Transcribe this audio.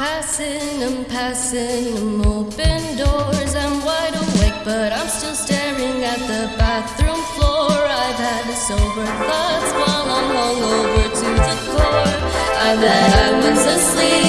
Passing and passing I'm open doors. I'm wide awake, but I'm still staring at the bathroom floor. I've had the sober thoughts while I'm hungover to the core. I bet I was asleep.